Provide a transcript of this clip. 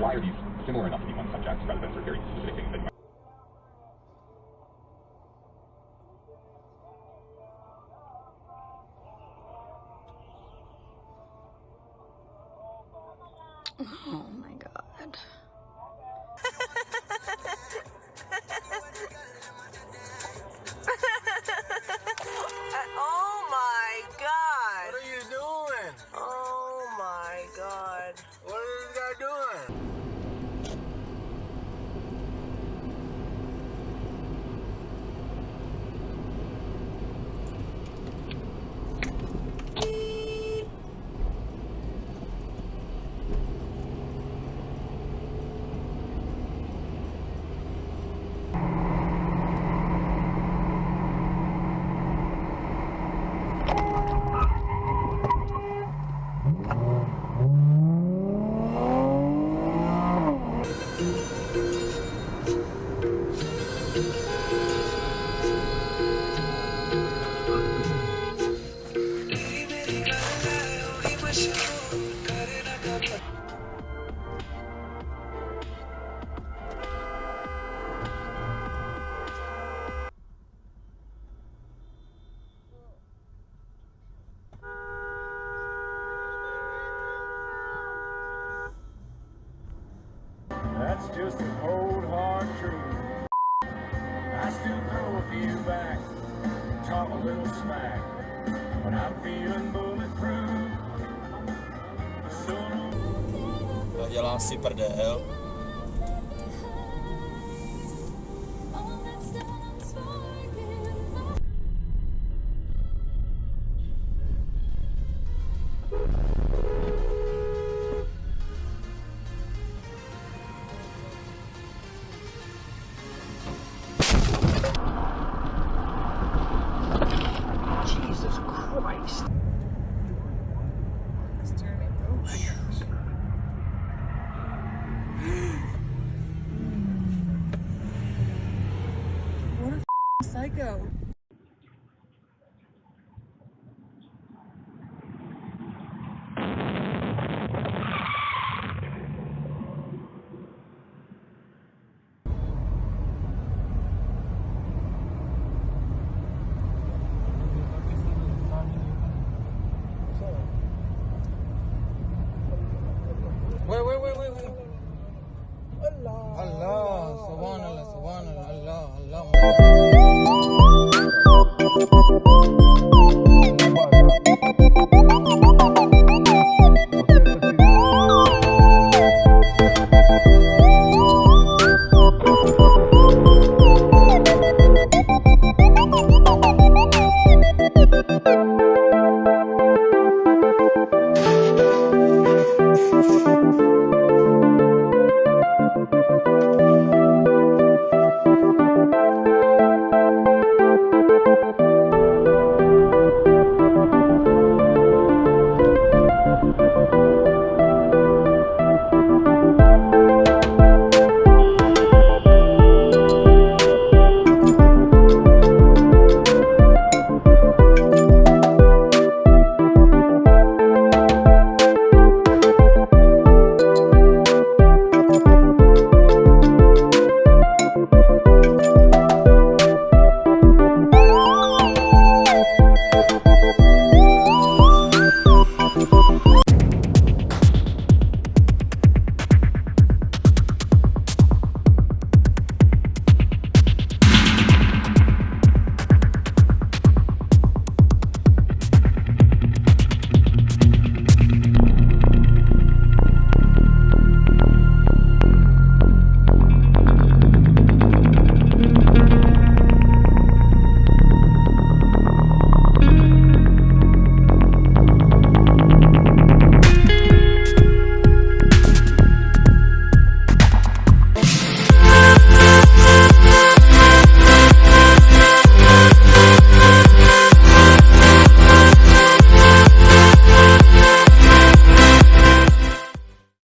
why are these similar enough to be one subject rather than of very specific things that Oh my god. Just the cold hard truth. I still throw a few back, talk a little smack, but I'm feeling bulletproof. So no Dělám si prdel. Christ. Home.